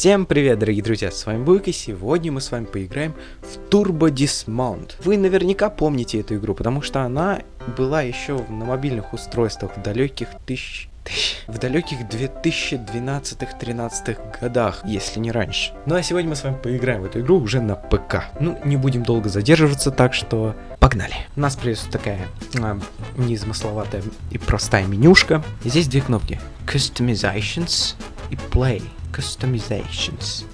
Всем привет, дорогие друзья, с вами Буйк, и сегодня мы с вами поиграем в Turbo Dismount. Вы наверняка помните эту игру, потому что она была еще на мобильных устройствах в далеких тысяч... В далеких 2012-13 годах, если не раньше. Ну а сегодня мы с вами поиграем в эту игру уже на ПК. Ну, не будем долго задерживаться, так что погнали. У нас придется такая а, незамысловатая и простая менюшка. Здесь две кнопки. Customizations и Play. Customizations.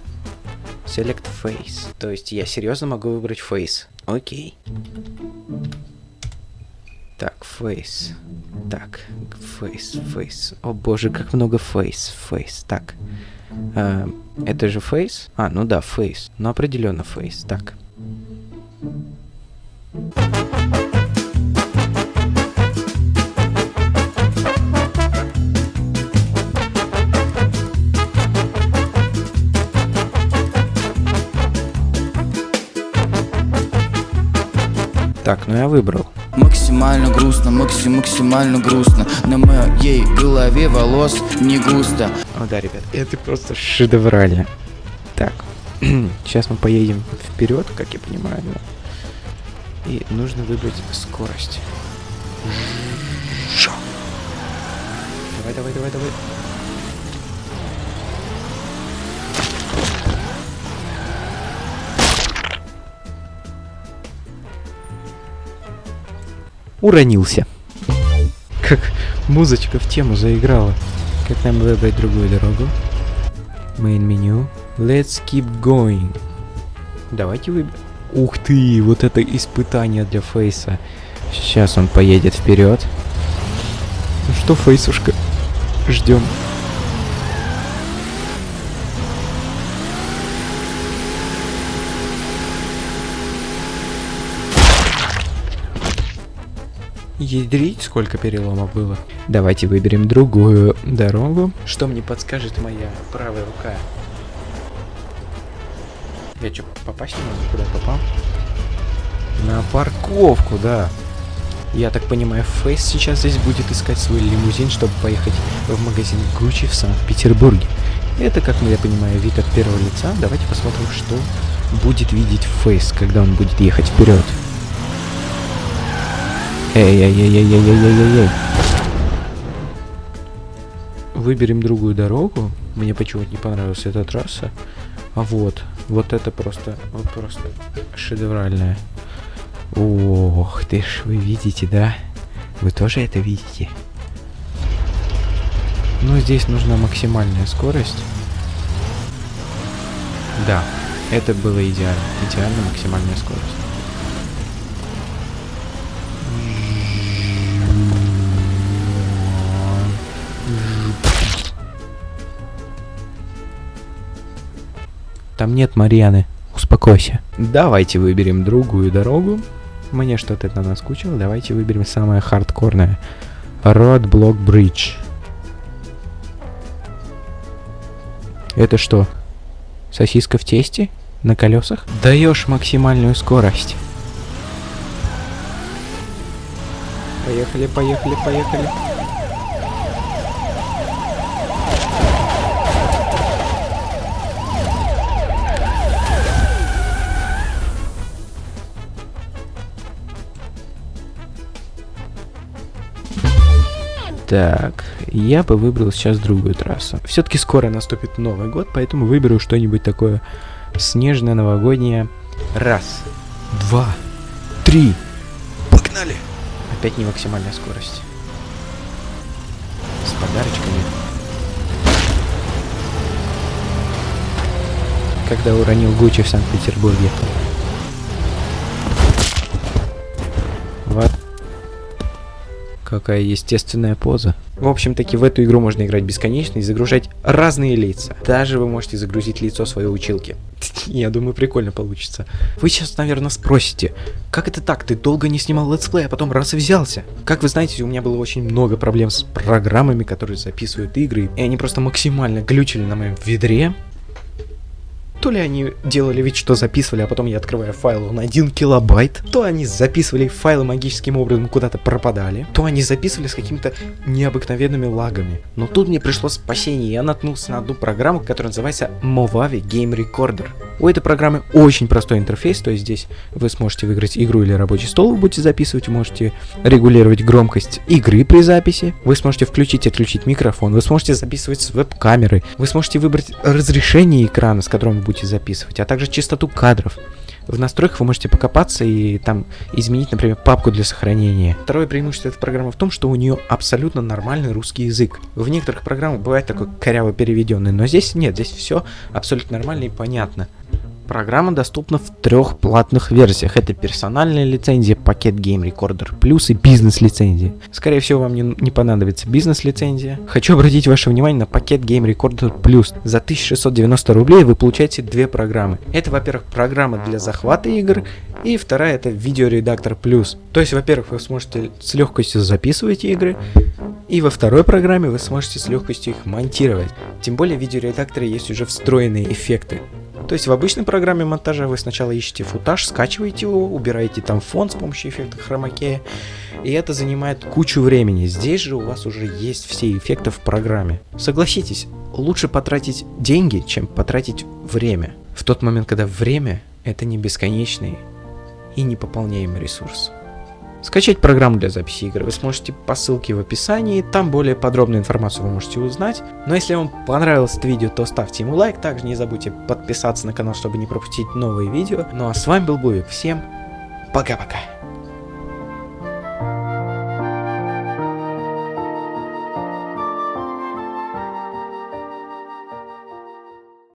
Select Face. То есть я серьезно могу выбрать Face. Окей. Так, Face. Так, Face, Face. О боже, как много Face, Face. Так. А, это же Face? А, ну да, Face. Ну определенно Face. Так. Так, ну я выбрал. Максимально грустно, максим максимально грустно На моей голове волос не густо О да, ребят, это просто шедеврально. Так, сейчас мы поедем вперед, как я понимаю, да? И нужно выбрать скорость. Давай, давай, давай, давай. Уронился. Как музычка в тему заиграла. Как нам выбрать другую дорогу? Main меню. Let's keep going. Давайте выберем. Ух ты, вот это испытание для Фейса. Сейчас он поедет вперед. Ну что, Фейсушка? Ждем. Ядрить, сколько переломов было. Давайте выберем другую дорогу. Что мне подскажет моя правая рука? Я что, попасть не могу? Куда попал? На парковку, да. Я так понимаю, Фейс сейчас здесь будет искать свой лимузин, чтобы поехать в магазин Гуччи в Санкт-Петербурге. Это, как я понимаю, вид от первого лица. Давайте посмотрим, что будет видеть Фейс, когда он будет ехать вперед. Эй-эй-эй-эй-эй-эй-эй-эй. Выберем другую дорогу. Мне почему-то не понравилась эта трасса. А вот, вот это просто, вот просто шедевральная. Ох ты ж, вы видите, да? Вы тоже это видите? Ну, здесь нужна максимальная скорость. Да, это было идеально. Идеально максимальная скорость. Там нет Марьяны. Успокойся. Давайте выберем другую дорогу. Мне что-то это наскучило. Давайте выберем самое хардкорное. Roadblock Bridge. Это что? Сосиска в тесте? На колесах? Даешь максимальную скорость. Поехали, поехали, поехали. Так, я бы выбрал сейчас другую трассу. Все-таки скоро наступит Новый год, поэтому выберу что-нибудь такое снежное, новогоднее. Раз, два, три. Погнали! Опять не максимальная скорость. С подарочками. Когда уронил Гуччи в Санкт-Петербурге. Какая естественная поза. В общем-таки в эту игру можно играть бесконечно и загружать разные лица. Даже вы можете загрузить лицо своей училки. Я думаю, прикольно получится. Вы сейчас, наверное, спросите, как это так? Ты долго не снимал летсплей, а потом раз и взялся? Как вы знаете, у меня было очень много проблем с программами, которые записывают игры, и они просто максимально глючили на моем ведре. То ли они делали вид, что записывали, а потом я открываю файл, он 1 килобайт. То они записывали файлы магическим образом куда-то пропадали. То они записывали с какими-то необыкновенными лагами. Но тут мне пришло спасение, я наткнулся на одну программу, которая называется Movavi Game Recorder. У этой программы очень простой интерфейс, то есть здесь вы сможете выиграть игру или рабочий стол, вы будете записывать, можете регулировать громкость игры при записи, вы сможете включить и отключить микрофон, вы сможете записывать с веб-камеры, вы сможете выбрать разрешение экрана, с которым будете записывать, а также частоту кадров. В настройках вы можете покопаться и там изменить, например, папку для сохранения. Второе преимущество этой программы в том, что у нее абсолютно нормальный русский язык. В некоторых программах бывает такой коряво переведенный, но здесь нет, здесь все абсолютно нормально и понятно. Программа доступна в трех платных версиях. Это персональная лицензия, пакет Game Recorder Plus и бизнес-лицензия. Скорее всего, вам не, не понадобится бизнес-лицензия. Хочу обратить ваше внимание на пакет Game Recorder Plus. За 1690 рублей вы получаете две программы. Это, во-первых, программа для захвата игр, и вторая это видеоредактор Plus. То есть, во-первых, вы сможете с легкостью записывать игры, и во второй программе вы сможете с легкостью их монтировать. Тем более в видеоредакторе есть уже встроенные эффекты. То есть в обычной программе монтажа вы сначала ищете футаж, скачиваете его, убираете там фон с помощью эффекта хромакея, и это занимает кучу времени. Здесь же у вас уже есть все эффекты в программе. Согласитесь, лучше потратить деньги, чем потратить время. В тот момент, когда время это не бесконечный и непополняемый ресурс. Скачать программу для записи игры вы сможете по ссылке в описании, там более подробную информацию вы можете узнать. Но если вам понравилось это видео, то ставьте ему лайк, также не забудьте подписаться на канал, чтобы не пропустить новые видео. Ну а с вами был Бувик, всем пока-пока.